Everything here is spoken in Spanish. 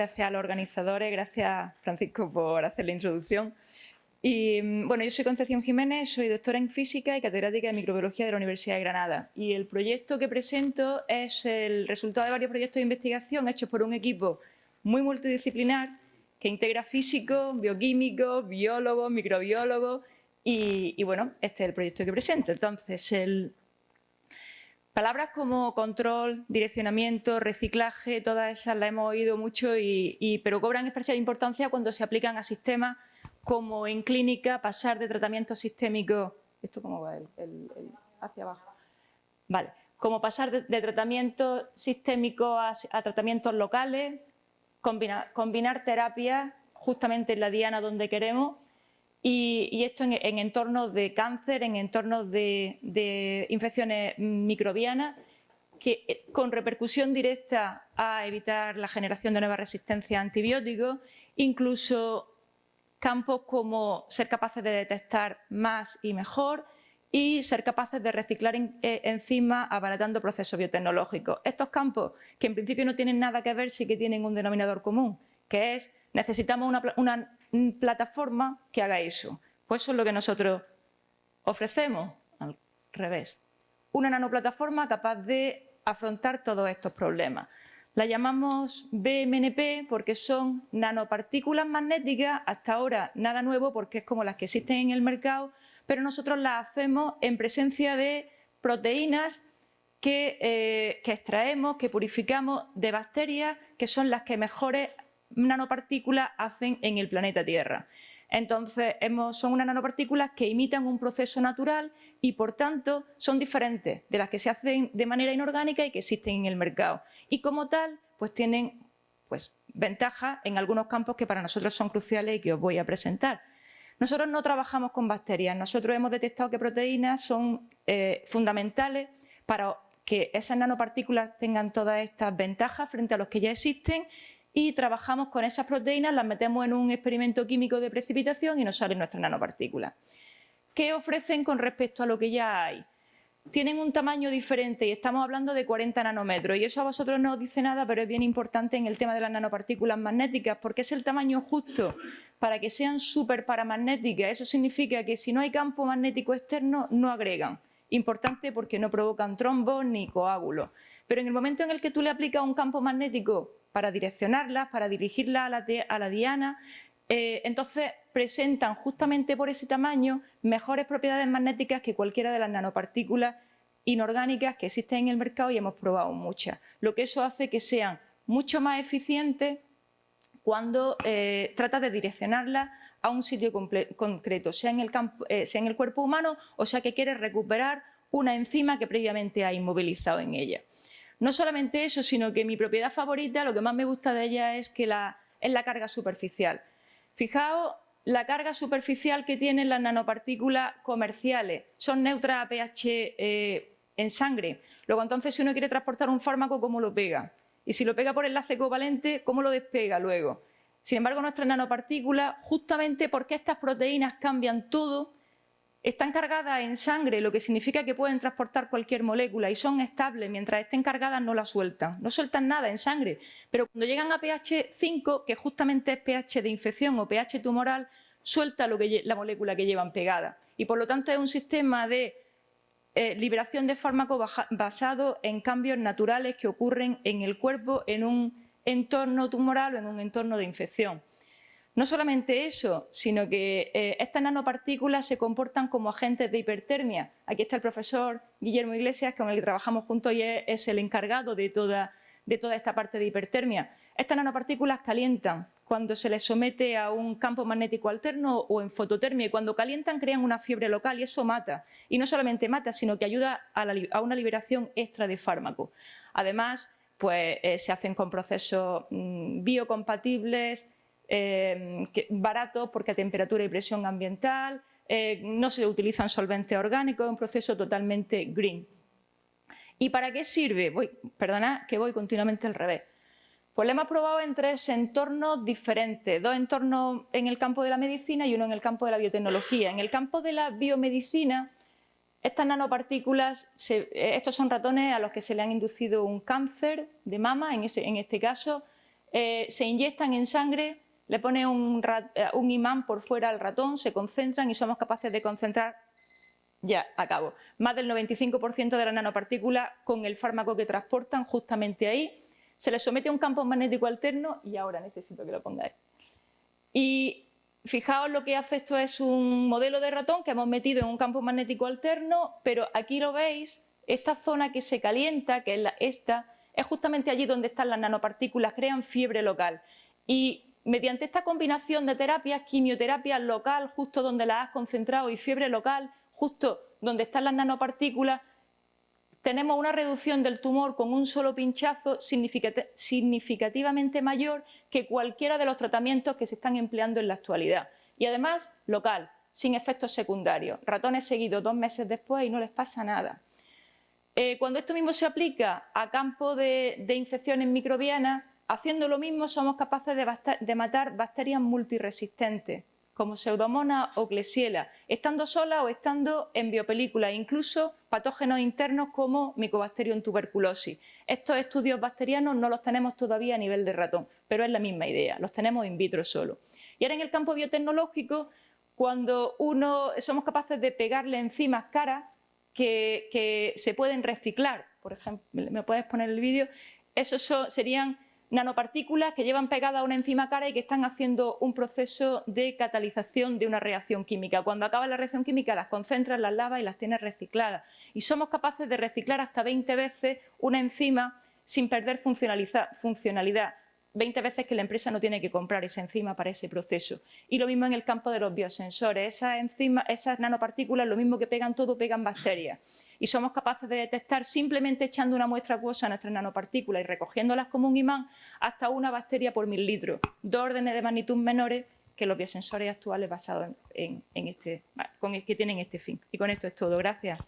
gracias a los organizadores, gracias Francisco por hacer la introducción. Y mm, bueno, yo soy Concepción Jiménez, soy doctora en física y catedrática de microbiología de la Universidad de Granada. Y el proyecto que presento es el resultado de varios proyectos de investigación hechos por un equipo muy multidisciplinar que integra físicos, bioquímicos, biólogos, microbiólogos y, y, bueno, este es el proyecto que presento. Entonces, el, Palabras como control, direccionamiento, reciclaje, todas esas las hemos oído mucho, y, pero cobran especial importancia cuando se aplican a sistemas como en clínica pasar de tratamiento sistémico, ¿esto cómo va? El, hacia abajo. Vale, como pasar de, tratamiento sistémico a, tratamientos locales, combinar terapias justamente en la diana donde queremos y, esto en, entornos de cáncer, en entornos de, infecciones microbianas, que, eh, con repercusión directa a evitar la generación de nuevas resistencias a antibióticos, incluso campos como ser capaces de detectar más y mejor y ser capaces de reciclar eh, enzimas abaratando procesos biotecnológicos. Estos campos, que en principio no tienen nada que ver, sí que tienen un denominador común, que es necesitamos una, una plataforma que haga eso. Pues eso es lo que nosotros ofrecemos, al revés. Una nanoplataforma capaz de afrontar todos estos problemas. La llamamos BMNP porque son nanopartículas magnéticas, hasta ahora nada nuevo porque es como las que existen en el mercado, pero nosotros las hacemos en presencia de proteínas que, eh, que extraemos, que purificamos de bacterias, que son las que mejores nanopartículas hacen en el planeta Tierra. Entonces, son unas nanopartículas que imitan un proceso natural y, por tanto, son diferentes de las que se hacen de manera inorgánica y que existen en el mercado. Y, como tal, pues tienen pues, ventajas en algunos campos que para nosotros son cruciales y que os voy a presentar. Nosotros no trabajamos con bacterias, nosotros hemos detectado que proteínas son eh, fundamentales para que esas nanopartículas tengan todas estas ventajas frente a los que ya existen y trabajamos con esas proteínas, las metemos en un experimento químico de precipitación y nos salen nuestras nanopartículas. ¿Qué ofrecen con respecto a lo que ya hay? Tienen un tamaño diferente y estamos hablando de 40 nanómetros y eso a vosotros no os dice nada, pero es bien importante en el tema de las nanopartículas magnéticas porque es el tamaño justo para que sean súper paramagnéticas. Eso significa que si no hay campo magnético externo, no agregan. Importante porque no provocan trombos ni coágulos. Pero en el momento en el que tú le aplicas un campo magnético para direccionarlas, para dirigirlas a la, diana, eh, entonces presentan justamente por ese tamaño mejores propiedades magnéticas que cualquiera de las nanopartículas inorgánicas que existen en el mercado y hemos probado muchas. Lo que eso hace que sean mucho más eficientes cuando eh, trata de direccionarlas a un sitio concreto, sea en, el eh, sea en el cuerpo humano o sea que quiere recuperar una enzima que previamente ha inmovilizado en ella. No solamente eso, sino que mi propiedad favorita, lo que más me gusta de ella es que la, es la carga superficial. Fijaos la carga superficial que tienen las nanopartículas comerciales. Son neutras a pH eh, en sangre. Luego, entonces, si uno quiere transportar un fármaco, ¿cómo lo pega? Y si lo pega por enlace covalente, ¿cómo lo despega luego? Sin embargo, nuestras nanopartículas, justamente porque estas proteínas cambian todo, están cargadas en sangre, lo que significa que pueden transportar cualquier molécula y son estables, mientras estén cargadas no la sueltan, no sueltan nada en sangre, pero cuando llegan a pH 5, que justamente es pH de infección o pH tumoral, suelta la molécula que llevan pegada. Y por lo tanto es un sistema de eh, liberación de fármacos basado en cambios naturales que ocurren en el cuerpo en un entorno tumoral o en un entorno de infección. No solamente eso, sino que eh, estas nanopartículas se comportan como agentes de hipertermia. Aquí está el profesor Guillermo Iglesias, con el que trabajamos juntos y es, el encargado de toda, de toda esta parte de hipertermia. Estas nanopartículas calientan cuando se les somete a un campo magnético alterno o en fototermia y cuando calientan crean una fiebre local y eso mata. Y no solamente mata, sino que ayuda a, una liberación extra de fármaco. Además, pues, eh, se hacen con procesos mm, biocompatibles, eh, barato porque a temperatura y presión ambiental, eh, no se utilizan solventes orgánicos, es un proceso totalmente green. ¿Y para qué sirve? Voy, perdona que voy continuamente al revés. Pues lo hemos probado en tres entornos diferentes, dos entornos en el campo de la medicina y uno en el campo de la biotecnología. En el campo de la biomedicina, estas nanopartículas, estos son ratones a los que se le han inducido un cáncer de mama, en este caso, eh, se inyectan en sangre, le pone un, eh, un imán por fuera al ratón, se concentran y somos capaces de concentrar ya, acabo. Más del 95% de las nanopartículas con el fármaco que transportan justamente ahí. Se les somete a un campo magnético alterno y ahora necesito que lo pongáis. Y fijaos lo que hace esto es un modelo de ratón que hemos metido en un campo magnético alterno, pero aquí lo veis, esta zona que se calienta, que es la, esta, es justamente allí donde están las nanopartículas, crean fiebre local. Y mediante esta combinación de terapias, quimioterapia local, justo donde la has concentrado, y fiebre local, justo donde están las nanopartículas, tenemos una reducción del tumor con un solo pinchazo significativamente mayor que cualquiera de los tratamientos que se están empleando en la actualidad. Y además, local, sin efectos secundarios. Ratones seguidos dos meses después y no les pasa nada. Eh, cuando esto mismo se aplica a campo de, infecciones microbianas, haciendo lo mismo somos capaces de, matar bacterias multiresistentes como Pseudomonas o Klebsiella, estando sola o estando en biopelícula, incluso patógenos internos como Mycobacterium tuberculosis. Estos estudios bacterianos no los tenemos todavía a nivel de ratón, pero es la misma idea, los tenemos in vitro solo. Y ahora en el campo biotecnológico, cuando uno somos capaces de pegarle enzimas caras que, que se pueden reciclar, por ejemplo, ¿me puedes poner el vídeo? Esos serían nanopartículas que llevan pegada una enzima cara y que están haciendo un proceso de catalización de una reacción química. Cuando acaba la reacción química las concentras, las lavas y las tienes recicladas. Y somos capaces de reciclar hasta 20 veces una enzima sin perder funcionalidad. 20 veces que la empresa no tiene que comprar esa enzima para ese proceso. Y lo mismo en el campo de los biosensores. Esas, esas nanopartículas, lo mismo que pegan todo, pegan bacterias. Y somos capaces de detectar simplemente echando una muestra acuosa a nuestras nanopartículas y recogiéndolas como un imán hasta una bacteria por mil litros. Dos órdenes de magnitud menores que los biosensores actuales basados en, este, que tienen este fin. Y con esto es todo. Gracias.